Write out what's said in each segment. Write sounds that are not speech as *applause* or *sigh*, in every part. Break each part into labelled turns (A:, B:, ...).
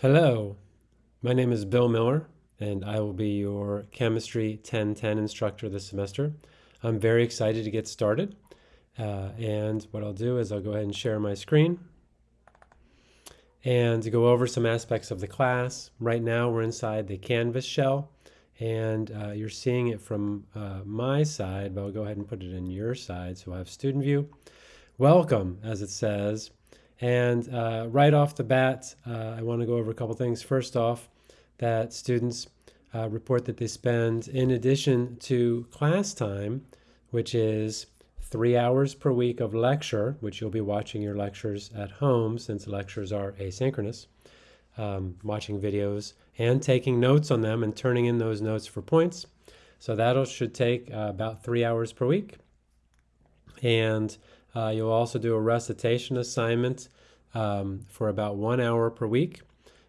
A: Hello, my name is Bill Miller, and I will be your Chemistry 1010 instructor this semester. I'm very excited to get started, uh, and what I'll do is I'll go ahead and share my screen and go over some aspects of the class. Right now we're inside the Canvas shell, and uh, you're seeing it from uh, my side, but I'll go ahead and put it in your side so I have student view. Welcome, as it says, and uh, right off the bat, uh, I want to go over a couple things. First off, that students uh, report that they spend, in addition to class time, which is three hours per week of lecture, which you'll be watching your lectures at home since lectures are asynchronous, um, watching videos and taking notes on them and turning in those notes for points. So that should take uh, about three hours per week. And uh, you'll also do a recitation assignment um, for about one hour per week.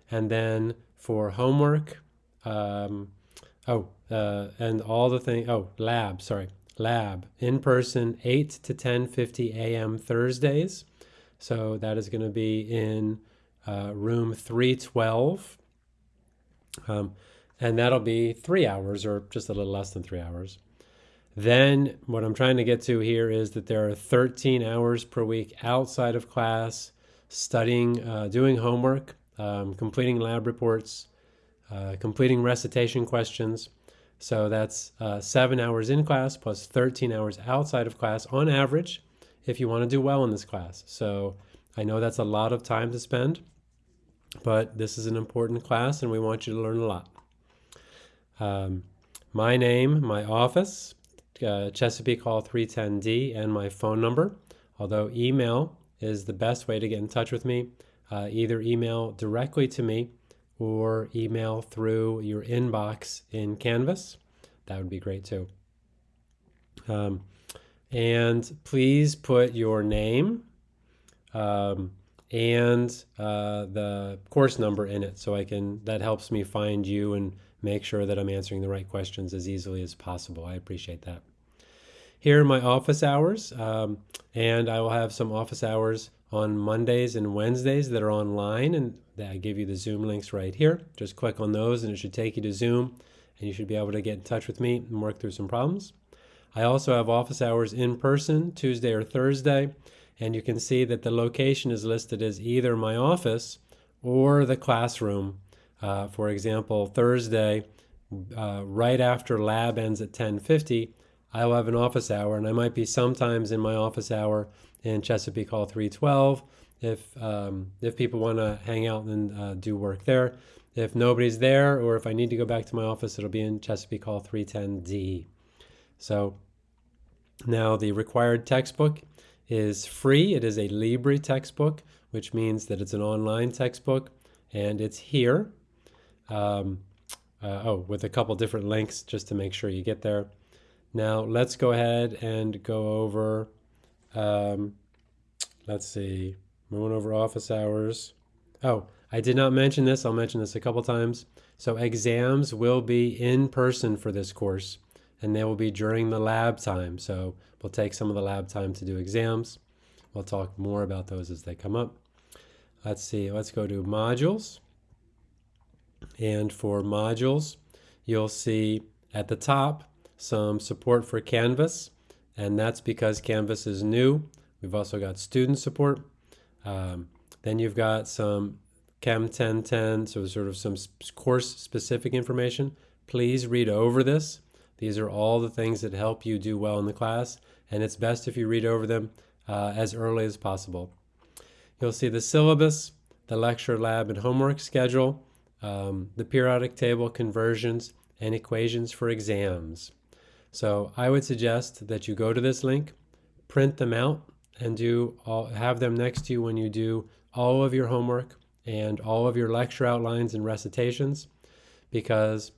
A: And then for homework, um, oh, uh, and all the thing, oh, lab, sorry, lab, in person, 8 to 10.50 a.m. Thursdays. So that is going to be in uh, room 312. Um, and that'll be three hours or just a little less than three hours. Then what I'm trying to get to here is that there are 13 hours per week outside of class, studying, uh, doing homework, um, completing lab reports, uh, completing recitation questions. So that's uh, seven hours in class plus 13 hours outside of class on average if you want to do well in this class. So I know that's a lot of time to spend, but this is an important class and we want you to learn a lot. Um, my name, my office, uh, Chesapeake Hall 310D and my phone number. Although email is the best way to get in touch with me. Uh, either email directly to me or email through your inbox in Canvas. That would be great too. Um, and please put your name um, and uh, the course number in it so I can, that helps me find you and make sure that I'm answering the right questions as easily as possible. I appreciate that here are my office hours, um, and I will have some office hours on Mondays and Wednesdays that are online, and I give you the Zoom links right here. Just click on those, and it should take you to Zoom, and you should be able to get in touch with me and work through some problems. I also have office hours in person, Tuesday or Thursday, and you can see that the location is listed as either my office or the classroom. Uh, for example, Thursday, uh, right after lab ends at 1050, I will have an office hour, and I might be sometimes in my office hour in Chesapeake Hall 312 if um, if people want to hang out and uh, do work there. If nobody's there, or if I need to go back to my office, it'll be in Chesapeake Hall 310D. So now the required textbook is free. It is a Libre textbook, which means that it's an online textbook, and it's here. Um, uh, oh, with a couple different links just to make sure you get there. Now let's go ahead and go over, um, let's see, moving over office hours. Oh, I did not mention this. I'll mention this a couple times. So exams will be in person for this course and they will be during the lab time. So we'll take some of the lab time to do exams. We'll talk more about those as they come up. Let's see, let's go to modules. And for modules, you'll see at the top some support for Canvas, and that's because Canvas is new. We've also got student support. Um, then you've got some Chem 1010, so sort of some course specific information. Please read over this. These are all the things that help you do well in the class, and it's best if you read over them uh, as early as possible. You'll see the syllabus, the lecture lab and homework schedule, um, the periodic table conversions, and equations for exams. So I would suggest that you go to this link, print them out, and do all, have them next to you when you do all of your homework and all of your lecture outlines and recitations because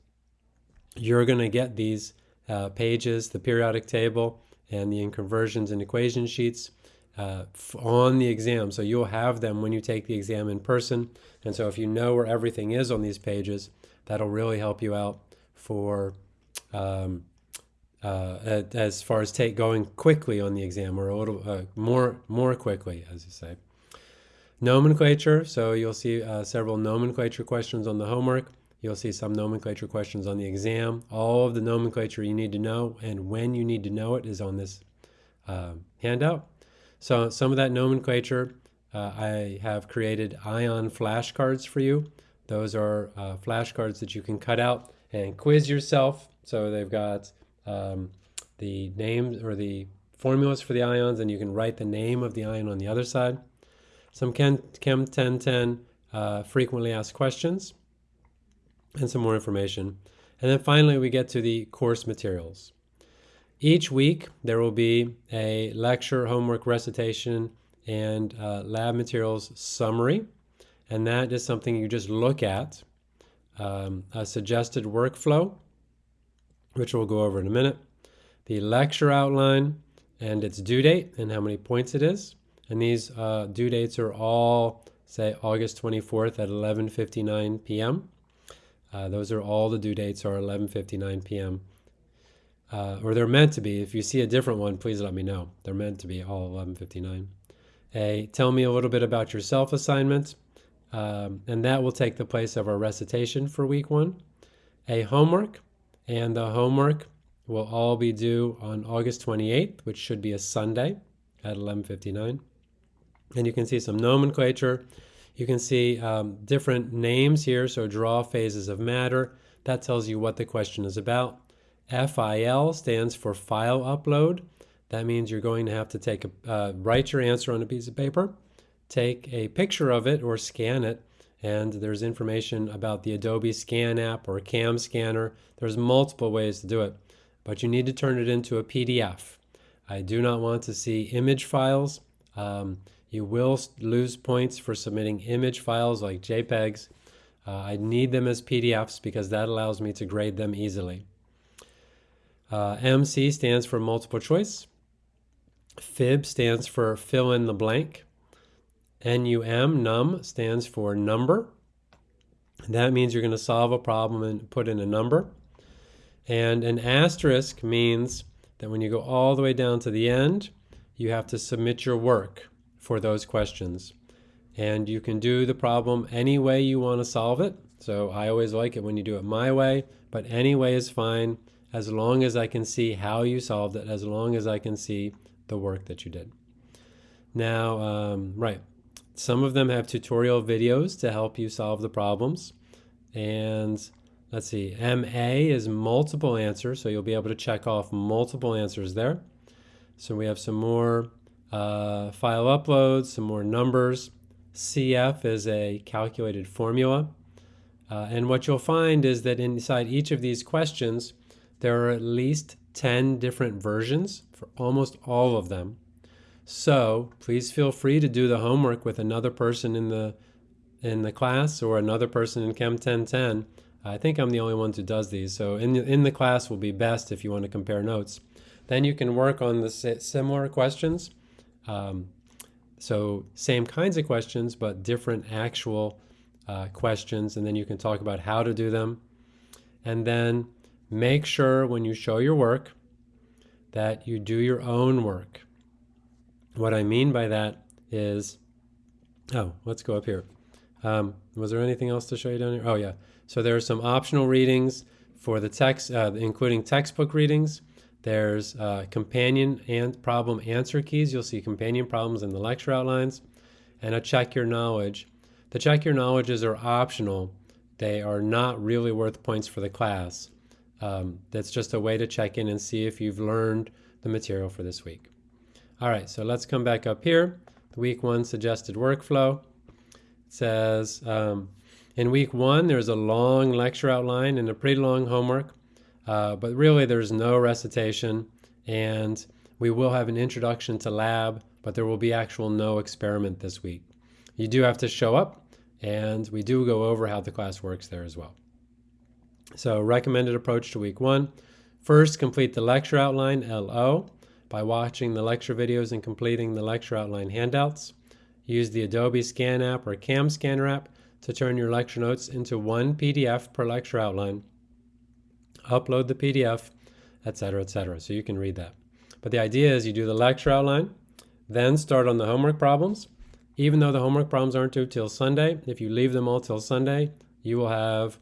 A: you're going to get these uh, pages, the periodic table, and the conversions and equation sheets uh, on the exam. So you'll have them when you take the exam in person. And so if you know where everything is on these pages, that'll really help you out for um, uh, as far as take going quickly on the exam or a little uh, more more quickly, as you say. Nomenclature, so you'll see uh, several nomenclature questions on the homework. You'll see some nomenclature questions on the exam. All of the nomenclature you need to know and when you need to know it is on this uh, handout. So some of that nomenclature, uh, I have created ion flashcards for you. Those are uh, flashcards that you can cut out and quiz yourself. So they've got um, the names or the formulas for the ions, and you can write the name of the ion on the other side. Some Chem, Chem 1010 uh, frequently asked questions, and some more information. And then finally, we get to the course materials. Each week, there will be a lecture, homework recitation, and uh, lab materials summary. And that is something you just look at. Um, a suggested workflow, which we'll go over in a minute. The lecture outline, and its due date and how many points it is. And these uh, due dates are all, say, August 24th at 11.59 p.m. Uh, those are all the due dates are 11.59 p.m. Uh, or they're meant to be. If you see a different one, please let me know. They're meant to be all 11.59. A tell me a little bit about yourself assignment, um, and that will take the place of our recitation for week one. A homework, and the homework will all be due on August 28th, which should be a Sunday at 11:59. And you can see some nomenclature. You can see um, different names here. So draw phases of matter. That tells you what the question is about. FIL stands for file upload. That means you're going to have to take a, uh, write your answer on a piece of paper, take a picture of it or scan it, and there's information about the Adobe Scan app or CAM scanner. There's multiple ways to do it but you need to turn it into a PDF. I do not want to see image files. Um, you will lose points for submitting image files like JPEGs. Uh, I need them as PDFs because that allows me to grade them easily. Uh, MC stands for multiple choice. FIB stands for fill in the blank. NUM, num, stands for number. That means you're going to solve a problem and put in a number. And an asterisk means that when you go all the way down to the end, you have to submit your work for those questions. And you can do the problem any way you want to solve it. So I always like it when you do it my way, but any way is fine as long as I can see how you solved it, as long as I can see the work that you did. Now, um, right, some of them have tutorial videos to help you solve the problems. And Let's see, MA is multiple answers, so you'll be able to check off multiple answers there. So we have some more uh, file uploads, some more numbers. CF is a calculated formula. Uh, and what you'll find is that inside each of these questions, there are at least 10 different versions for almost all of them. So please feel free to do the homework with another person in the in the class or another person in Chem 1010 I think I'm the only one who does these. So in the, in the class will be best if you want to compare notes. Then you can work on the similar questions. Um, so same kinds of questions, but different actual uh, questions. And then you can talk about how to do them. And then make sure when you show your work that you do your own work. What I mean by that is, oh, let's go up here. Um, was there anything else to show you down here? Oh, yeah. So there are some optional readings for the text, uh, including textbook readings. There's uh, companion and problem answer keys. You'll see companion problems in the lecture outlines and a check your knowledge. The check your knowledges are optional. They are not really worth points for the class. Um, that's just a way to check in and see if you've learned the material for this week. All right, so let's come back up here. The week one suggested workflow. It says, um, in week one, there's a long lecture outline and a pretty long homework, uh, but really there's no recitation, and we will have an introduction to lab, but there will be actual no experiment this week. You do have to show up, and we do go over how the class works there as well. So recommended approach to week one. First, complete the lecture outline, LO, by watching the lecture videos and completing the lecture outline handouts. Use the Adobe Scan app or CAM Scanner app to turn your lecture notes into one PDF per lecture outline, upload the PDF, etc., etc. So you can read that. But the idea is you do the lecture outline, then start on the homework problems, even though the homework problems aren't due till Sunday, if you leave them all till Sunday, you will have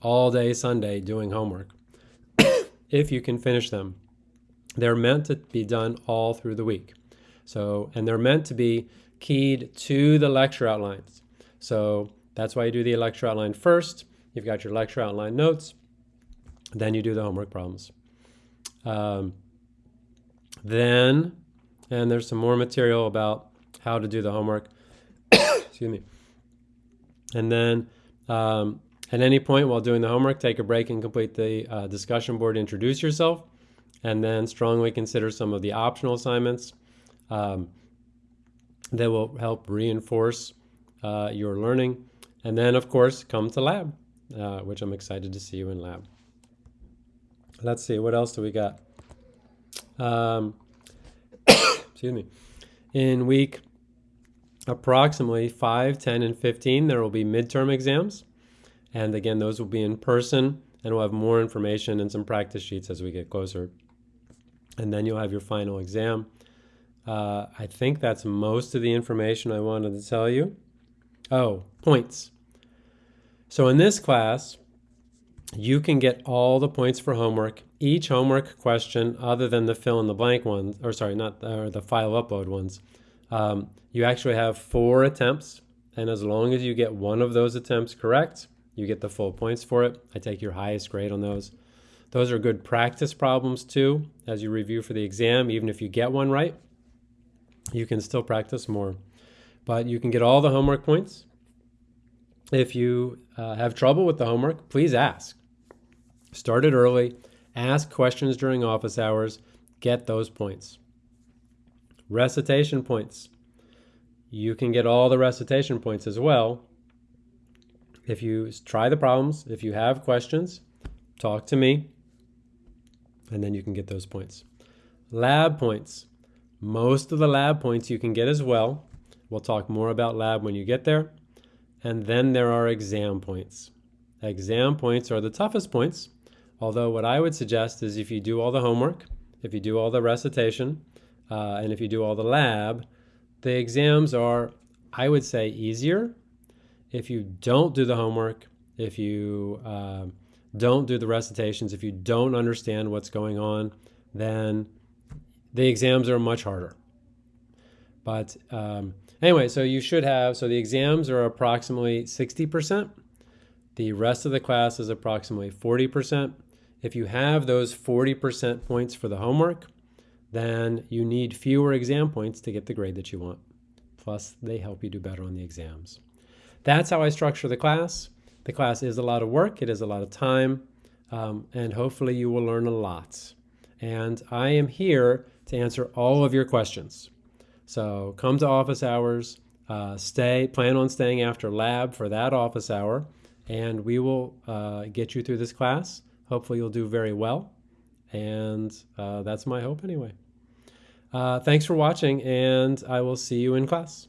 A: all day Sunday doing homework *coughs* if you can finish them. They're meant to be done all through the week. So, and they're meant to be keyed to the lecture outlines. So that's why you do the lecture outline first. You've got your lecture outline notes. Then you do the homework problems. Um, then, and there's some more material about how to do the homework. *coughs* Excuse me. And then um, at any point while doing the homework, take a break and complete the uh, discussion board, introduce yourself, and then strongly consider some of the optional assignments um, that will help reinforce uh, your learning. And then, of course, come to lab, uh, which I'm excited to see you in lab. Let's see, what else do we got? Um, *coughs* excuse me. In week approximately 5, 10, and 15, there will be midterm exams. And again, those will be in person, and we'll have more information and some practice sheets as we get closer. And then you'll have your final exam. Uh, I think that's most of the information I wanted to tell you. Oh, points. So in this class, you can get all the points for homework. Each homework question, other than the fill in the blank ones, or sorry, not or the file upload ones, um, you actually have four attempts. And as long as you get one of those attempts correct, you get the full points for it. I take your highest grade on those. Those are good practice problems too, as you review for the exam. Even if you get one right, you can still practice more. But you can get all the homework points. If you uh, have trouble with the homework, please ask. Start it early, ask questions during office hours, get those points. Recitation points. You can get all the recitation points as well. If you try the problems, if you have questions, talk to me, and then you can get those points. Lab points. Most of the lab points you can get as well. We'll talk more about lab when you get there. And then there are exam points. Exam points are the toughest points Although what I would suggest is if you do all the homework, if you do all the recitation, uh, and if you do all the lab, the exams are, I would say, easier. If you don't do the homework, if you uh, don't do the recitations, if you don't understand what's going on, then the exams are much harder. But um, anyway, so you should have, so the exams are approximately 60%. The rest of the class is approximately 40%. If you have those 40% points for the homework, then you need fewer exam points to get the grade that you want. Plus, they help you do better on the exams. That's how I structure the class. The class is a lot of work, it is a lot of time, um, and hopefully you will learn a lot. And I am here to answer all of your questions. So come to office hours, uh, stay, plan on staying after lab for that office hour, and we will uh, get you through this class. Hopefully, you'll do very well. And uh, that's my hope anyway. Uh, thanks for watching, and I will see you in class.